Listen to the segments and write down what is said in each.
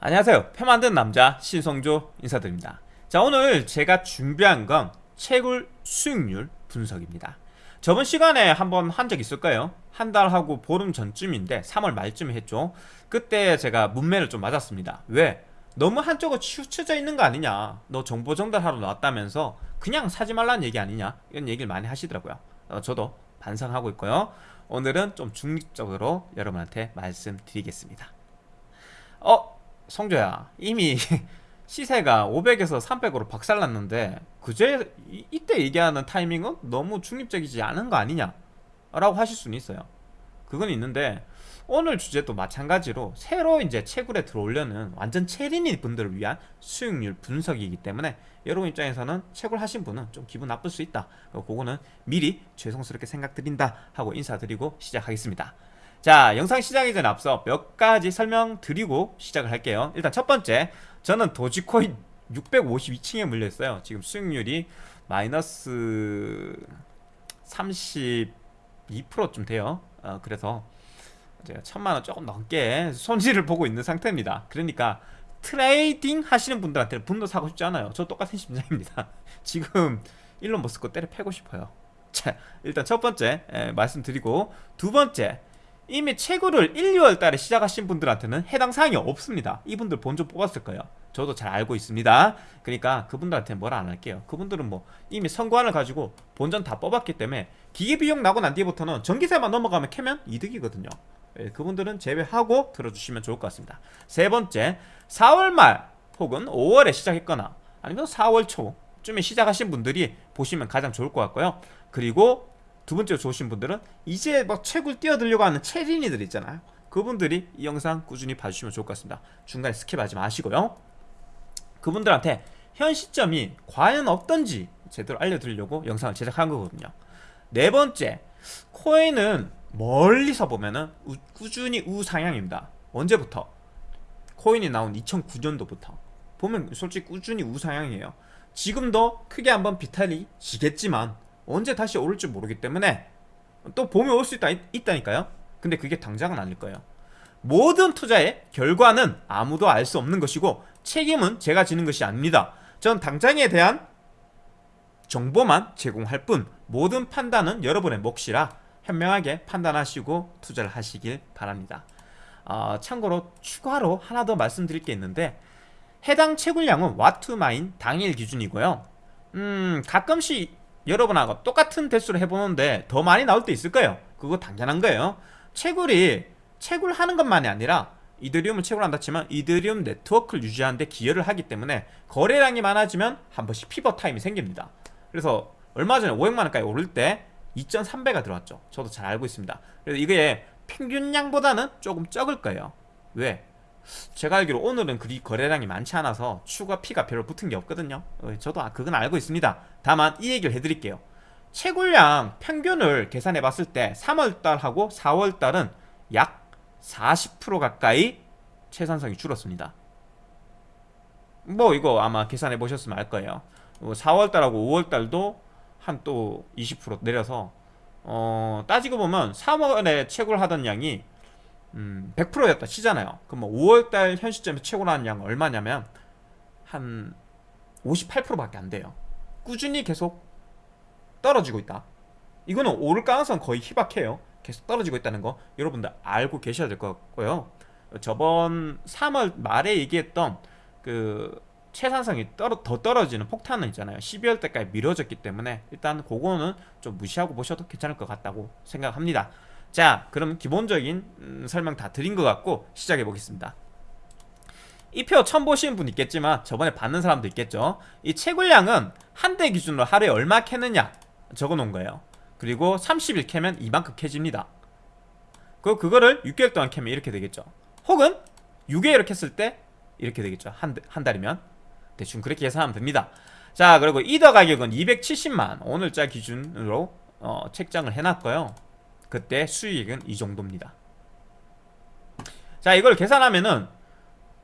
안녕하세요. 표 만든 남자 신성조 인사드립니다. 자 오늘 제가 준비한 건 채굴 수익률 분석입니다. 저번 시간에 한번 한 적 있을까요? 한 달하고 보름 전쯤인데 3월 말쯤에 했죠. 그때 제가 문매를 좀 맞았습니다. 왜? 너무 한쪽으로 치우쳐져 있는 거 아니냐? 너 정보 전달하러 나왔다면서 그냥 사지 말라는 얘기 아니냐? 이런 얘기를 많이 하시더라고요. 어, 저도 반성하고 있고요. 오늘은 좀 중립적으로 여러분한테 말씀드리겠습니다. 어? 성조야 이미 시세가 500에서 300으로 박살났는데 그제 이, 이때 얘기하는 타이밍은 너무 중립적이지 않은 거 아니냐 라고 하실 수는 있어요. 그건 있는데 오늘 주제도 마찬가지로 새로 이제 채굴에 들어오려는 완전 체린이 분들을 위한 수익률 분석이기 때문에 여러분 입장에서는 채굴 하신 분은 좀 기분 나쁠 수 있다. 그거는 미리 죄송스럽게 생각드린다 하고 인사드리고 시작하겠습니다 자 영상 시작하기 전에 앞서 몇 가지 설명드리고 시작을 할게요. 일단 첫 번째 저는 도지코인 652층에 물려있어요. 지금 수익률이 마이너스 32%좀 돼요. 어, 그래서 제가 천만원 조금 넘게 손실을 보고 있는 상태입니다. 그러니까 트레이딩 하시는 분들한테는 분도 사고 싶지 않아요. 저 똑같은 심정입니다. 지금 일론 머스크 때려 패고 싶어요. 자 일단 첫 번째 에, 말씀드리고 두 번째 이미 채굴을 1, 2월 달에 시작하신 분들한테는 해당 사항이 없습니다. 이분들 본전 뽑았을 거예요. 저도 잘 알고 있습니다. 그러니까 그분들한테는 뭐라 안 할게요. 그분들은 뭐 이미 선관을 가지고 본전 다 뽑았기 때문에 기계비용 나고 난 뒤부터는 전기세만 넘어가면 캐면 이득이거든요. 예, 그분들은 제외하고 들어주시면 좋을 것 같습니다. 세 번째 4월 말 혹은 5월에 시작했거나 아니면 4월 초쯤에 시작하신 분들이 보시면 가장 좋을 것 같고요. 그리고 두 번째로 좋으신 분들은 이제 막 채굴 뛰어들려고 하는 채린이들 있잖아요. 그분들이 이 영상 꾸준히 봐주시면 좋을 것 같습니다. 중간에 skip하지 마시고요. 그분들한테 현 시점이 과연 어떤지 제대로 알려드리려고 영상을 제작한 거거든요. 네 번째 코인은 멀리서 보면은 우, 꾸준히 우상향입니다. 언제부터? 코인이 나온 2009년도부터. 보면 솔직히 꾸준히 우상향이에요. 지금도 크게 한번 비탈이 지겠지만 언제 다시 오를지 모르기 때문에 또 봄에 올 수 있다, 있다니까요. 근데 그게 당장은 아닐 거예요. 모든 투자의 결과는 아무도 알 수 없는 것이고 책임은 제가 지는 것이 아닙니다. 전 당장에 대한 정보만 제공할 뿐 모든 판단은 여러분의 몫이라 현명하게 판단하시고 투자를 하시길 바랍니다. 어, 참고로 추가로 하나 더 말씀드릴 게 있는데 해당 채굴량은 와투마인 당일 기준이고요. 음 가끔씩 여러분하고 똑같은 대수를 해보는데 더 많이 나올 때 있을 거예요. 그거 당연한 거예요. 채굴이 채굴하는 것만이 아니라 이더리움을 채굴한다 치면 이더리움 네트워크를 유지하는데 기여를 하기 때문에 거래량이 많아지면 한 번씩 피벗 타임이 생깁니다. 그래서 얼마 전에 500만원까지 오를 때 2.3배가 들어왔죠. 저도 잘 알고 있습니다. 그래서 이게 평균량보다는 조금 적을 거예요. 왜? 제가 알기로 오늘은 그리 거래량이 많지 않아서 추가 피가 별로 붙은 게 없거든요. 어, 저도 아, 그건 알고 있습니다. 다만 이 얘기를 해드릴게요. 채굴량 평균을 계산해 봤을 때 3월달하고 4월달은 약 40% 가까이 채산성이 줄었습니다. 뭐 이거 아마 계산해 보셨으면 알 거예요. 4월달하고 뭐 5월달도 한 또 20% 내려서 어, 따지고 보면 3월에 채굴 하던 양이 음, 100%였다 치잖아요. 그럼 뭐 5월달 현 시점에 최고 나온 양은 얼마냐면 한 58%밖에 안 돼요. 꾸준히 계속 떨어지고 있다. 이거는 오를 가능성 거의 희박해요. 계속 떨어지고 있다는 거 여러분들 알고 계셔야 될 것 같고요. 저번 3월 말에 얘기했던 그 채산성이 떨어, 더 떨어지는 폭탄은 있잖아요. 12월 때까지 미뤄졌기 때문에 일단 그거는 좀 무시하고 보셔도 괜찮을 것 같다고 생각합니다 자 그럼 기본적인 음, 설명 다 드린 것 같고 시작해 보겠습니다. 이 표 처음 보시는 분 있겠지만 저번에 받는 사람도 있겠죠? 이 채굴량은 한 대 기준으로 하루에 얼마 캐느냐 적어 놓은 거예요. 그리고 30일 캐면 이만큼 캐집니다. 그 그거를 6개월 동안 캐면 이렇게 되겠죠. 혹은 6개월 캤을 때 이렇게 되겠죠. 한, 한 달이면. 대충 그렇게 계산하면 됩니다. 자 그리고 이더 가격은 270만 오늘자 기준으로 어, 책정을 해놨고요 그때 수익은 이 정도입니다. 자 이걸 계산하면은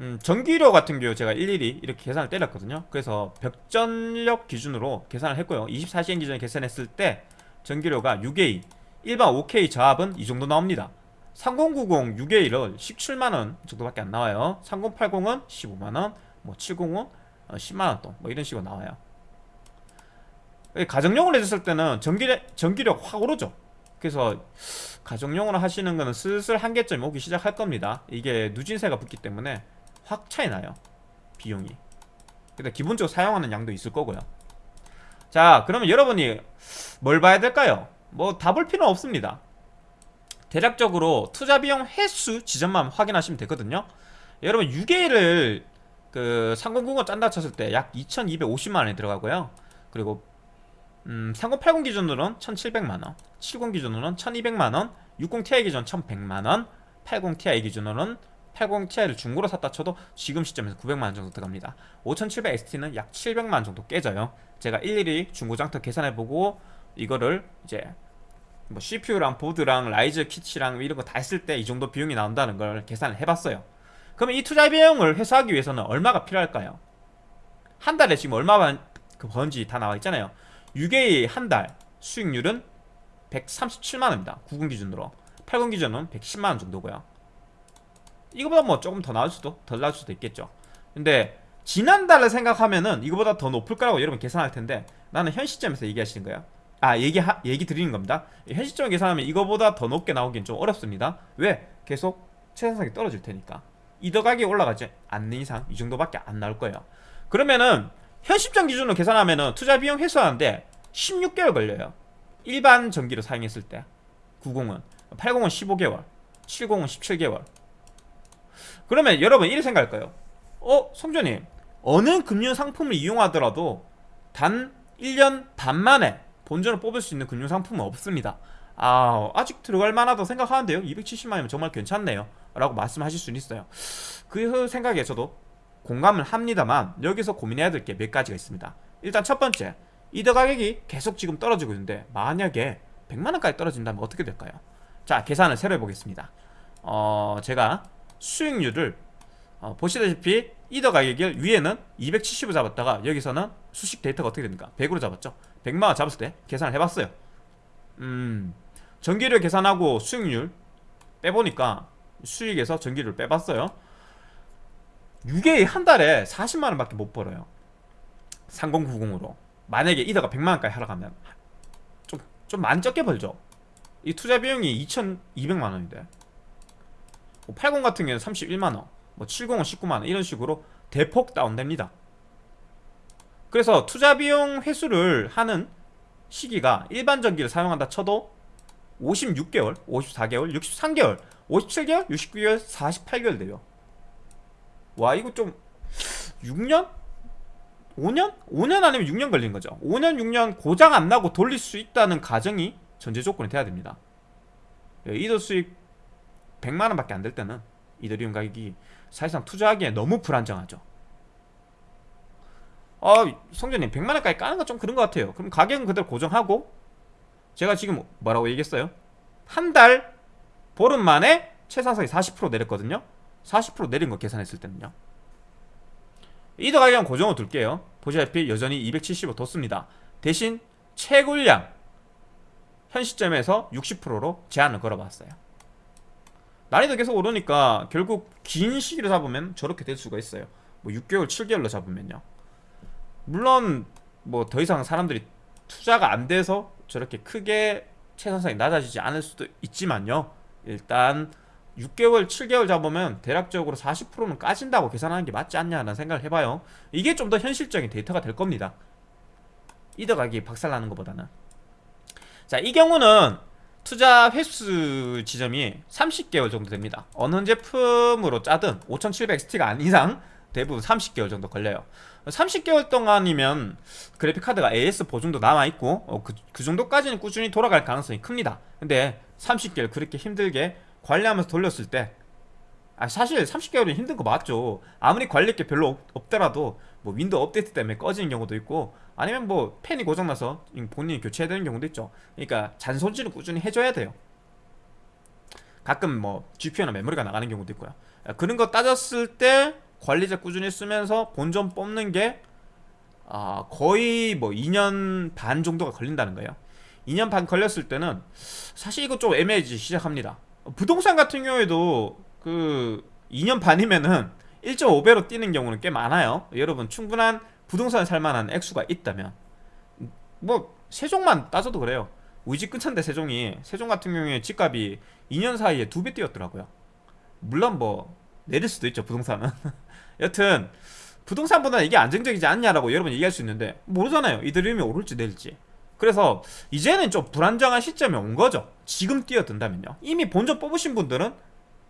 음, 전기료 같은 경우 제가 일일이 이렇게 계산을 때렸거든요. 그래서 벽전력 기준으로 계산을 했고요. 24시간 기준에 계산했을 때 전기료가 6A 일반 5K 저압은 이 정도 나옵니다. 3090 6A를 17만원 정도밖에 안 나와요. 3080은 15만원 뭐 70은 10만원 돈뭐 이런 식으로 나와요. 가정용으로 해줬을 때는 전기력, 전기력 확 오르죠 그래서 가정용으로 하시는 거는 슬슬 한계점이 오기 시작할 겁니다. 이게 누진세가 붙기 때문에 확 차이 나요 비용이. 근데 기본적으로 사용하는 양도 있을 거고요. 자 그러면 여러분이 뭘 봐야 될까요? 뭐 다 볼 필요는 없습니다. 대략적으로 투자 비용 횟수 지점만 확인하시면 되거든요. 여러분 6A를 그 상공국어 짠다 쳤을 때 약 2250만원이 들어가고요. 그리고 음, 3080 기준으로는 1700만원 70 기준으로는 1200만원 60ti 기준 1100만원 80ti 기준으로는 80ti를 중고로 샀다 쳐도 지금 시점에서 900만원 정도 들어갑니다. 5700XT는 약 700만원 정도 깨져요. 제가 일일이 중고장터 계산해보고 이거를 이제 뭐 CPU랑 보드랑 riser kit랑 이런 거 다 했을 때 이 정도 비용이 나온다는 걸 계산을 해봤어요. 그러면 이 투자 비용을 회수하기 위해서는 얼마가 필요할까요? 한 달에 지금 얼마 그 번지 다 나와 있잖아요 6A 한달 수익률은 137만원입니다. 90 기준으로. 80 기준은 110만원 정도고요. 이거보다 뭐 조금 더 나올 수도 덜 나올 수도 있겠죠. 근데 지난달을 생각하면은 이거보다 더 높을 거라고 여러분 계산할 텐데 나는 현 시점에서 얘기하시는 거야 아 얘기 하, 얘기 드리는 겁니다. 현 시점에 계산하면 이거보다 더 높게 나오긴 좀 어렵습니다. 왜? 계속 최상상이 떨어질 테니까. 이 더 가격이 올라가지 않는 이상 이 정도밖에 안 나올 거예요. 그러면은 현 시점 기준으로 계산하면은 투자 비용 회수하는데 16개월 걸려요. 일반 전기를 사용했을 때. 90은 80은 15개월 70은 17개월. 그러면 여러분 이렇게 생각할 거예요. 어? 성전님 어느 금융 상품을 이용하더라도 단 1년 반 만에 본전을 뽑을 수 있는 금융 상품은 없습니다. 아 아직 들어갈 만하다고 생각하는데요. 270만이면 정말 괜찮네요. 라고 말씀하실 수는 있어요. 그 생각에 저도 공감을 합니다만 여기서 고민해야 될 게 몇 가지가 있습니다. 일단 첫 번째 이더 가격이 계속 지금 떨어지고 있는데 만약에 100만원까지 떨어진다면 어떻게 될까요? 자 계산을 새로 해보겠습니다. 어 제가 수익률을 어, 보시다시피 이더 가격을 위에는 270을 잡았다가 여기서는 수식 데이터가 어떻게 됩니까? 100으로 잡았죠? 100만원 잡았을 때 계산을 해봤어요. 음 전기료 계산하고 수익률 빼보니까 수익에서 전기료를 빼봤어요 6개 한 달에 40만원 밖에 못 벌어요. 3090으로. 만약에 이더가 100만원까지 하러 가면 좀, 좀 많이 적게 벌죠. 이 투자 비용이 2200만원인데. 80뭐 같은 경우는 31만원 뭐 70은 19만원 이런 식으로 대폭 다운됩니다. 그래서 투자 비용 회수를 하는 시기가 일반 전기를 사용한다 쳐도 56개월, 54개월, 63개월, 57개월, 69개월, 48개월 돼요 와 이거 좀 6년? 5년? 5년 아니면 6년 걸린 거죠 5년 6년 고장 안 나고 돌릴 수 있다는 가정이 전제 조건이 돼야 됩니다 예, 이더 수익 100만원 밖에 안 될 때는 이더리움 가격이 사실상 투자하기에 너무 불안정하죠 아 성전님 100만원까지 까는 건 좀 그런 것 같아요 그럼 가격은 그대로 고정하고 제가 지금 뭐라고 얘기했어요? 한 달 보름 만에 최상승이 40% 내렸거든요 40% 내린 거 계산했을 때는요. 이더 가격은 고정을 둘게요. 보시다시피 여전히 270을 뒀습니다. 대신 채굴량 현 시점에서 60%로 제한을 걸어봤어요. 난이도 계속 오르니까 결국 긴 시기를 잡으면 저렇게 될 수가 있어요. 뭐 6개월, 7개월로 잡으면요. 물론 뭐 더 이상 사람들이 투자가 안 돼서 저렇게 크게 채선상이 낮아지지 않을 수도 있지만요. 일단 6개월, 7개월 잡으면 대략적으로 40%는 까진다고 계산하는 게 맞지 않냐는 생각을 해봐요. 이게 좀 더 현실적인 데이터가 될 겁니다. 이더 가격이 박살나는 것보다는. 자 이 경우는 투자 회수 시점이 30개월 정도 됩니다. 어느 제품으로 짜든 5700XT가 아닌 이상 대부분 30개월 정도 걸려요. 30개월 동안이면 그래픽카드가 AS 보증도 남아있고 어, 그, 그 정도까지는 꾸준히 돌아갈 가능성이 큽니다. 근데 30개월 그렇게 힘들게 관리하면서 돌렸을 때 아, 사실 30개월은 힘든 거 맞죠. 아무리 관리할 게 별로 없, 더라도뭐 Windows 업데이트 때문에 꺼지는 경우도 있고 아니면 뭐 팬이 고장나서 본인이 교체해야 되는 경우도 있죠. 그러니까 잔손질은 꾸준히 해줘야 돼요. 가끔 뭐 GPU나 메모리가 나가는 경우도 있고요. 그런 거 따졌을 때 관리자 꾸준히 쓰면서 본전 뽑는 게 아, 거의 뭐 2년 반 정도가 걸린다는 거예요. 2년 반 걸렸을 때는 사실 이거 좀 애매해지기 시작합니다 부동산 같은 경우에도 그 2년 반이면은 1.5배로 뛰는 경우는 꽤 많아요. 여러분 충분한 부동산 살만한 액수가 있다면 뭐 세종만 따져도 그래요. 우리 집 근처인데 세종이 세종 같은 경우에 집값이 2년 사이에 두배 뛰었더라고요. 물론 뭐 내릴 수도 있죠 부동산은. 여튼 부동산보다 이게 안정적이지 않냐라고 여러분 얘기할 수 있는데 모르잖아요. 이들이 오를지 내릴지. 그래서 이제는 좀 불안정한 시점이 온 거죠. 지금 뛰어든다면요. 이미 본전 뽑으신 분들은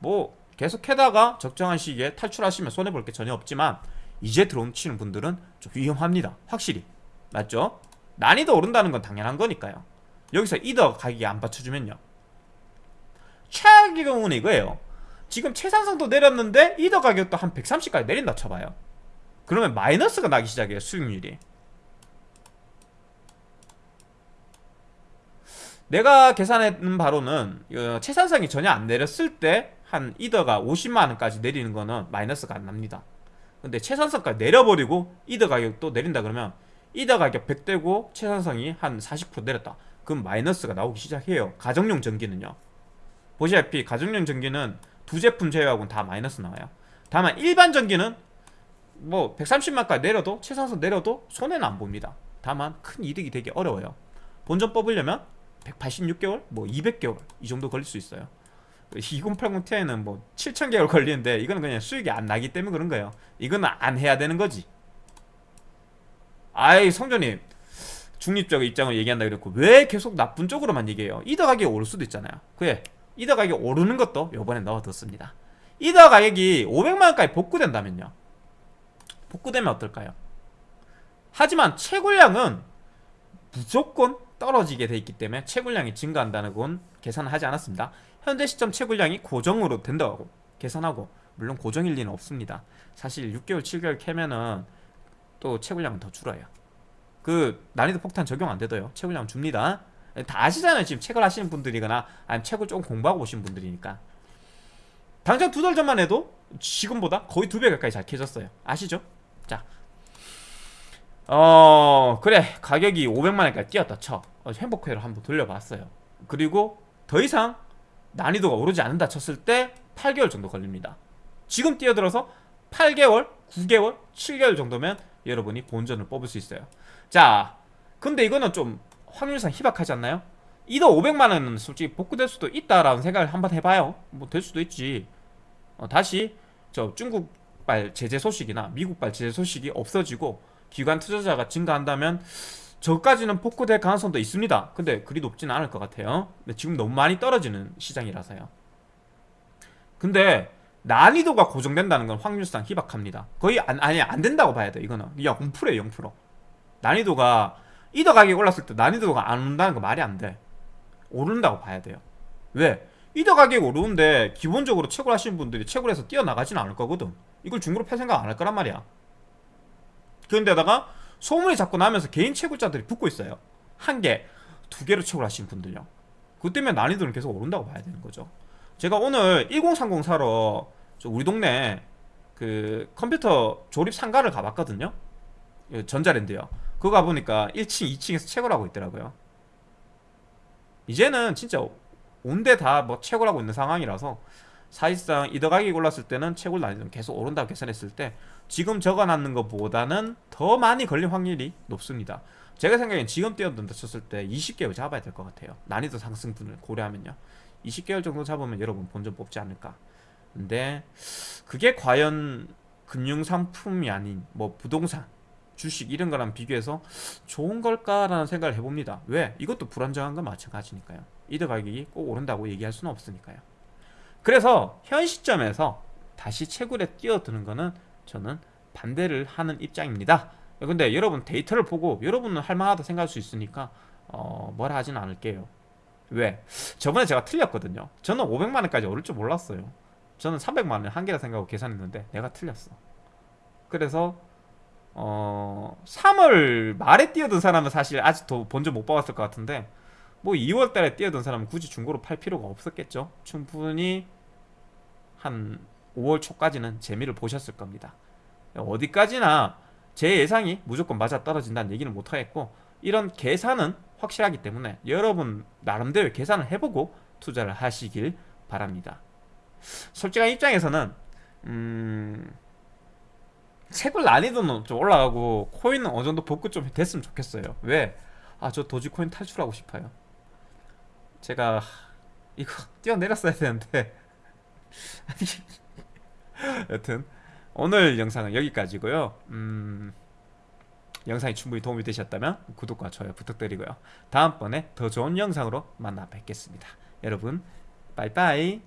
뭐 계속 해다가 적정한 시기에 탈출하시면 손해볼 게 전혀 없지만 이제 들어오시는 분들은 좀 위험합니다. 확실히. 맞죠? 난이도 오른다는 건 당연한 거니까요. 여기서 이더 가격이 안 받쳐주면요. 최악의 경우는 이거예요. 지금 최상승도 내렸는데 이더 가격도 한 130까지 내린다 쳐봐요. 그러면 마이너스가 나기 시작해요. 수익률이. 내가 계산했는 바로는 어, 최상승이 전혀 안 내렸을 때 한 이더가 50만원까지 내리는 거는 마이너스가 안 납니다. 근데 최상승까지 내려버리고 이더 가격도 내린다 그러면 이더 가격 100대고 최상승이 한 40% 내렸다. 그럼 마이너스가 나오기 시작해요. 가정용 전기는요. 보시다시피 가정용 전기는 두 제품 제외하고는 다 마이너스 나와요. 다만 일반 전기는 뭐 130만까지 내려도 최상승 내려도 손해는 안 봅니다. 다만 큰 이득이 되기 어려워요. 본전 뽑으려면 186개월, 뭐 200개월 이 정도 걸릴 수 있어요. 2080 Ti는 뭐 7000개월 걸리는데 이거는 그냥 수익이 안 나기 때문에 그런 거예요. 이거는 안 해야 되는 거지. 아이 성조님 중립적 입장을 얘기한다 그랬고 왜 계속 나쁜 쪽으로만 얘기해요? 이더 가격이 오를 수도 있잖아요. 그래 이더 가격이 오르는 것도 요번에 넣어뒀습니다. 이더 가격이 500만원까지 복구된다면요. 복구되면 어떨까요? 하지만 채굴량은 무조건 떨어지게 돼 있기 때문에 채굴량이 증가한다는 건 계산을 하지 않았습니다. 현재 시점 채굴량이 고정으로 된다고 계산하고 물론 고정일 리는 없습니다. 사실 6개월, 7개월 캐면은 또 채굴량은 더 줄어요. 그 난이도 폭탄 적용 안 되도요. 채굴량 줍니다. 다 아시잖아요. 지금 책을 하시는 분들이거나 아니면 책을 조금 공부하고 오신 분들이니까. 당장 두 달 전만 해도 지금보다 거의 두 배 가까이 잘 캐졌어요. 아시죠? 자, 어 그래. 가격이 500만원까지 뛰었다 쳐. 어, 행복회로 한번 돌려봤어요. 그리고 더 이상 난이도가 오르지 않는다 쳤을 때 8개월 정도 걸립니다. 지금 뛰어들어서 8개월, 9개월, 7개월 정도면 여러분이 본전을 뽑을 수 있어요. 자 근데 이거는 좀 확률상 희박하지 않나요? 이더 500만원은 솔직히 복구될 수도 있다라는 생각을 한번 해봐요. 뭐 될 수도 있지. 어, 다시 저 중국발 제재 소식이나 미국발 제재 소식이 없어지고 기관 투자자가 증가한다면 저까지는 폭구될 가능성도 있습니다. 근데 그리 높지는 않을 것 같아요. 근데 지금 너무 많이 떨어지는 시장이라서요. 근데 난이도가 고정된다는 건 확률상 희박합니다. 거의 안, 아니 안 된다고 봐야 돼. 이거는 야 0%에 0%. 난이도가 이더 가격이 올랐을 때 난이도가 안 오른다는 거 말이 안 돼. 오른다고 봐야 돼요. 왜? 이더 가격이 오르는데 기본적으로 채굴 하시는 분들이 채굴해서 뛰어나가지는 않을 거거든. 이걸 중고로 팔 생각 안 할 거란 말이야. 그런데다가 소문이 자꾸 나면서 개인 채굴자들이 붙고 있어요. 한 개, 두 개로 채굴하시는 분들요. 그 때문에 난이도는 계속 오른다고 봐야 되는 거죠. 제가 오늘 1030 사러 우리 동네 그 컴퓨터 조립 상가를 가봤거든요. 전자랜드요. 그거 가보니까 1층, 2층에서 채굴하고 있더라고요. 이제는 진짜 온데 다 뭐 채굴하고 있는 상황이라서 사실상 이더 가격이 올랐을 때는 채굴 난이도는 계속 오른다고 계산했을 때 지금 적어놨는 것보다는 더 많이 걸릴 확률이 높습니다. 제가 생각엔 지금 뛰어든다 쳤을 때 20개월 잡아야 될 것 같아요. 난이도 상승분을 고려하면요. 20개월 정도 잡으면 여러분 본전 뽑지 않을까. 근데 그게 과연 금융상품이 아닌 뭐 부동산, 주식 이런 거랑 비교해서 좋은 걸까라는 생각을 해봅니다. 왜? 이것도 불안정한 건 마찬가지니까요. 이더 가격이 꼭 오른다고 얘기할 수는 없으니까요. 그래서 현 시점에서 다시 채굴에 뛰어드는 거는 저는 반대를 하는 입장입니다. 근데 여러분 데이터를 보고 여러분은 할만하다 생각할 수 있으니까 어, 뭐라 하진 않을게요. 왜? 저번에 제가 틀렸거든요. 저는 500만원까지 오를 줄 몰랐어요. 저는 300만원 한 개라 생각하고 계산했는데 내가 틀렸어. 그래서 어 3월 말에 뛰어든 사람은 사실 아직도 본전 못 받았을 것 같은데 뭐 2월 달에 뛰어든 사람은 굳이 중고로 팔 필요가 없었겠죠. 충분히 한 5월 초까지는 재미를 보셨을 겁니다. 어디까지나 제 예상이 무조건 맞아 떨어진다는 얘기는 못하겠고 이런 계산은 확실하기 때문에 여러분 나름대로 계산을 해보고 투자를 하시길 바랍니다. 솔직한 입장에서는 음, 채굴 난이도는 좀 올라가고 코인은 어느 정도 복구 좀 됐으면 좋겠어요. 왜? 아, 저 도지코인 탈출하고 싶어요. 제가 이거 뛰어내렸어야 되는데 여튼 오늘 영상은 여기까지고요. 음, 영상이 충분히 도움이 되셨다면 구독과 좋아요 부탁드리고요. 다음번에 더 좋은 영상으로 만나 뵙겠습니다. 여러분, 빠이빠이.